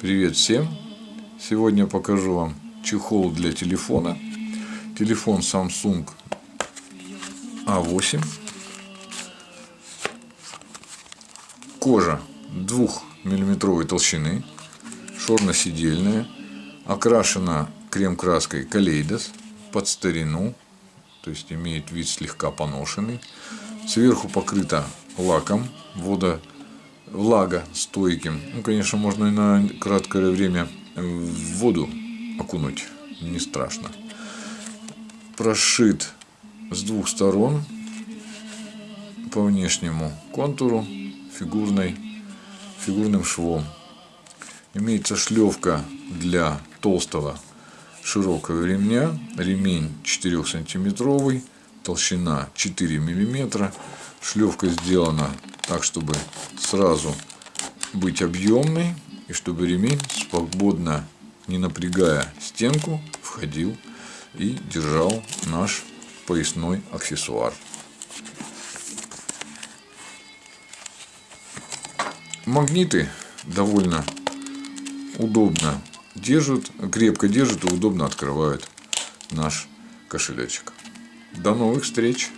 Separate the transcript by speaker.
Speaker 1: Привет всем! Сегодня покажу вам чехол для телефона. Телефон Samsung A8. Кожа 2 миллиметровой толщины, шорно-сидельная, окрашена крем-краской Kaleidos под старину, то есть имеет вид слегка поношенный. Сверху покрыта лаком водо влага стойким. Ну, конечно, можно и на краткое время в воду окунуть, не страшно. Прошит с двух сторон по внешнему контуру фигурной, фигурным швом. Имеется шлевка для толстого широкого ремня. Ремень 4 сантиметровый, толщина 4 миллиметра. Шлевка сделана так, чтобы сразу быть объемной и чтобы ремень свободно, не напрягая стенку, входил и держал наш поясной аксессуар. Магниты довольно удобно держат, крепко держат и удобно открывают наш кошелечек. До новых встреч!